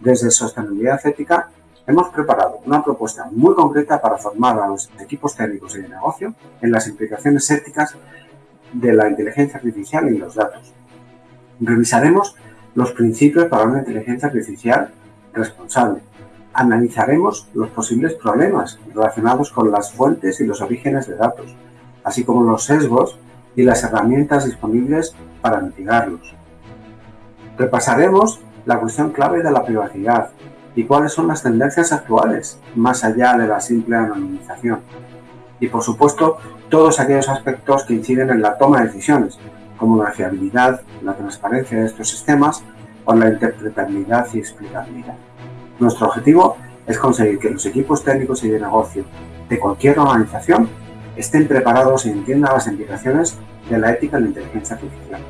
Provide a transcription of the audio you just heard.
Desde Sostenibilidad Ética hemos preparado una propuesta muy concreta para formar a los equipos técnicos y de negocio en las implicaciones éticas de la inteligencia artificial y los datos. Revisaremos los principios para una inteligencia artificial responsable. Analizaremos los posibles problemas relacionados con las fuentes y los orígenes de datos, así como los sesgos y las herramientas disponibles para mitigarlos. Repasaremos la cuestión clave de la privacidad y cuáles son las tendencias actuales, más allá de la simple anonimización. Y por supuesto, todos aquellos aspectos que inciden en la toma de decisiones, como la fiabilidad, la transparencia de estos sistemas o la interpretabilidad y explicabilidad. Nuestro objetivo es conseguir que los equipos técnicos y de negocio de cualquier organización estén preparados y entiendan las implicaciones de la ética en la inteligencia artificial.